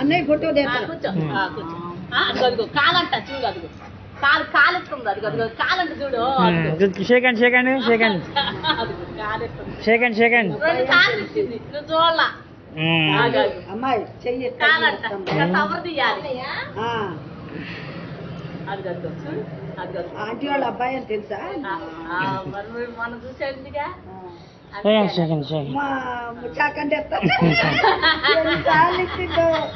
అన్నయ్య ఫోటో కూర్చో. అదిగో కాలంట చూడు అదిగో. కాలు కాలెత్తుంది అదిగో అదిగో కాలంట చూడు. అదిగో. షేకండి షేకండి షేకండి అదిగో కాలెత్తుంది షేకండి షేకండి రెండు కాళ్ళు ఇచ్చింది నువ్వు చూడాల. ఆగు, ఆగు. అమ్మాయి చెయ్యి కాలంట కవర్ తీయాలి. చూడు. ఆంటీ వాళ్ళ అబ్బాయి అని తెలుసా? చూసేందుగా షేకండి మా ముచ్చాకంటే 这个。